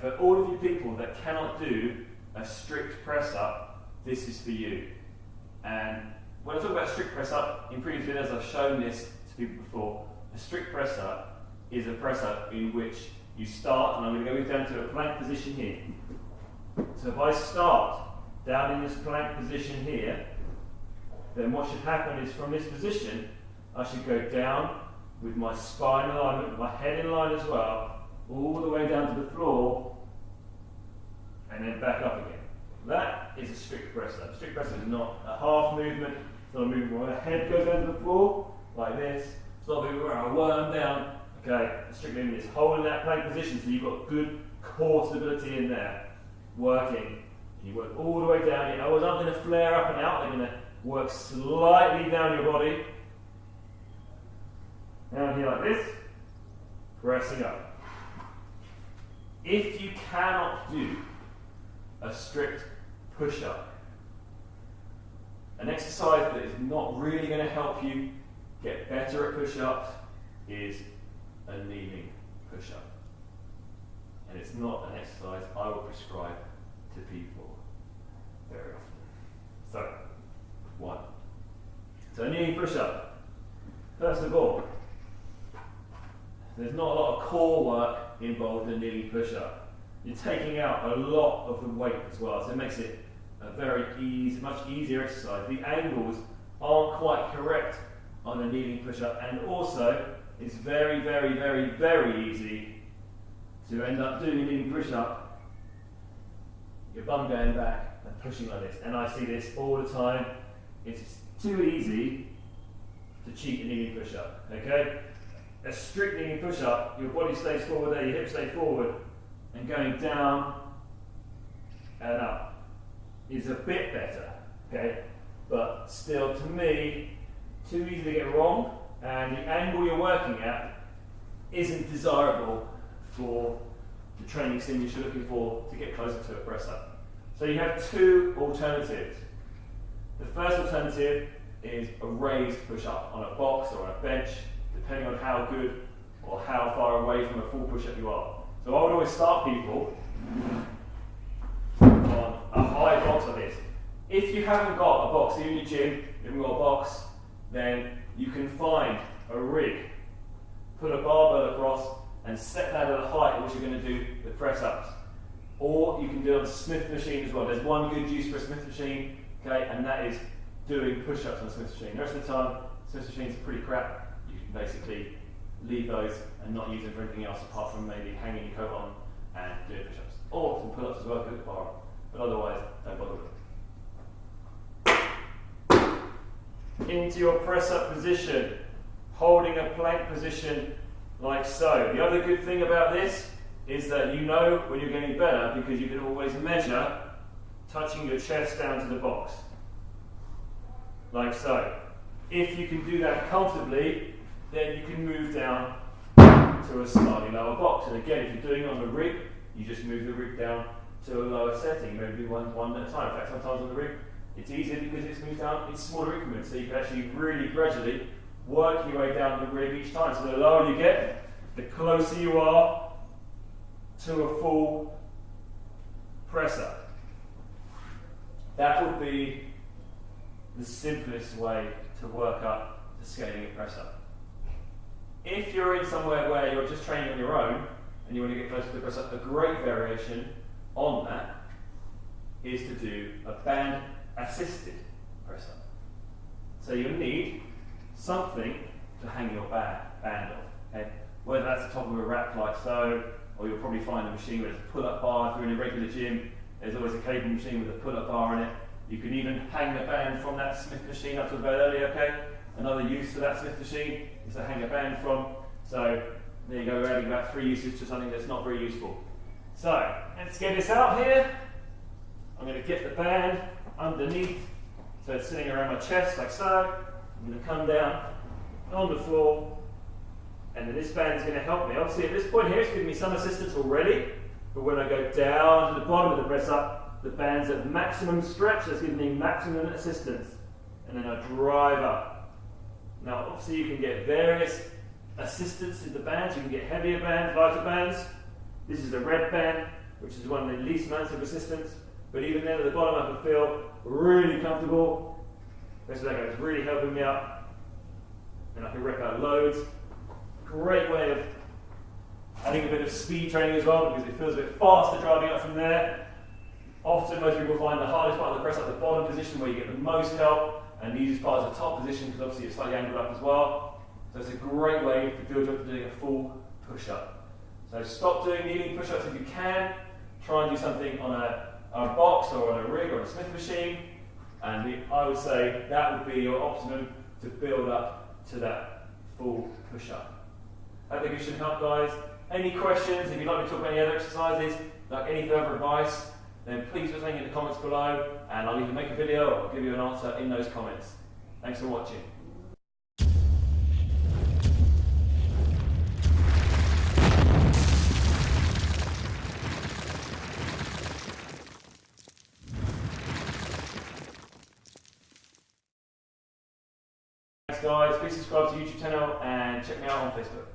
for all of you people that cannot do a strict press up, this is for you. And when I talk about strict press up, in previous videos I've shown this to people before. A strict press up is a press up in which you start, and I'm going to go down to a plank position here. So if I start down in this plank position here, then what should happen is from this position, I should go down with my spine alignment, my head in line as well, all the way down to the floor, and then back up again. That is a strict press up. Strict press up is not a half movement, it's not a movement where the head goes to the floor, like this. It's not a movement where I worm down. Okay, a strict movement is holding that plank position so you've got good core stability in there, working. You work all the way down. Your elbows aren't going to flare up and out, they're going to work slightly down your body. Down here like this, pressing up. If you cannot do a strict push up, an exercise that is not really going to help you get better at push ups is a kneeling push up. And it's not an exercise I will prescribe to people very often. So, one. So, a kneeling push up. First of all, there's not a lot of core work involved in a kneeling push up. You're taking out a lot of the weight as well, so it makes it a very easy, much easier exercise. The angles aren't quite correct on a kneeling push up, and also it's very, very, very, very easy to end up doing a kneeling push up, your bum going back and pushing like this. And I see this all the time. It's too easy to cheat a kneeling push up. Okay? A strict kneeling push up, your body stays forward there, your hips stay forward, and going down and up is a bit better. Okay? But still, to me, too easy to get wrong and the angle you're working at isn't desirable for the training stimulus you're looking for to get closer to a press up. So you have two alternatives. The first alternative is a raised push up on a box or on a bench, depending on how good or how far away from a full push up you are. So I would always start people on a high box like this. If you haven't got a box in your gym, you haven't got a box, then you can find a rig, put a barbell across, and set that at a height at which you're going to do the press ups. Or you can do it on a Smith machine as well. There's one good use for a Smith machine, okay, and that is doing push ups on a Smith machine. The rest of the time, Smith machines are pretty crap. You can basically leave those and not use them for anything else apart from maybe hanging your coat on and doing push ups. Or some pull ups as well, the bar But otherwise, don't bother with it. into your press up position, holding a plank position like so. The other good thing about this is that you know when you're getting better because you can always measure touching your chest down to the box, like so. If you can do that comfortably, then you can move down to a slightly lower box. And again, if you're doing it on the rig, you just move the rig down to a lower setting, maybe one, one at a time. In fact, sometimes on the rig, it's easier because it's moved down in smaller increments, so you can actually really gradually work your way down the rig each time. So the lower you get, the closer you are to a full press up. That would be the simplest way to work up the scaling a press. If you're in somewhere where you're just training on your own and you want to get closer to the press up, a great variation on that is to do a band assisted press up. So you'll need something to hang your band, band off. Okay? Whether that's the top of a rack like so, or you'll probably find a machine with a pull-up bar. If you're in a regular gym, there's always a cable machine with a pull-up bar in it. You can even hang the band from that Smith machine I talked about earlier, okay? Another use for that Smith machine is to hang a band from. So there you go, we're adding about three uses to something that's not very useful. So let's get this out here. I'm going to get the band underneath. So it's sitting around my chest like so. I'm going to come down on the floor and then this band is going to help me. Obviously at this point here it's giving me some assistance already, but when I go down to the bottom of the press up, the band's at maximum stretch, that's giving me maximum assistance. And then I drive up. Now obviously you can get various assistance in the bands, you can get heavier bands, lighter bands. This is a red band, which is one of the least amounts of resistance. But even then, at the bottom, I can feel really comfortable. This leg is really helping me out. And I can rip out loads. Great way of adding a bit of speed training as well because it feels a bit faster driving up from there. Often, most people find the hardest part of the press at the bottom position where you get the most help, and easiest part is the top position because obviously it's slightly angled up as well. So it's a great way to build up to doing a full push up. So stop doing kneeling push ups if you can. Try and do something on a, a box or on a rig or a Smith machine. And I would say that would be your optimum to build up to that full push up. I think it should help, guys. Any questions? If you'd like me to talk about any other exercises, like any further advice, then please put something in the comments below and I'll either make a video or give you an answer in those comments. Thanks for watching. Guys, please subscribe to the YouTube channel and check me out on Facebook.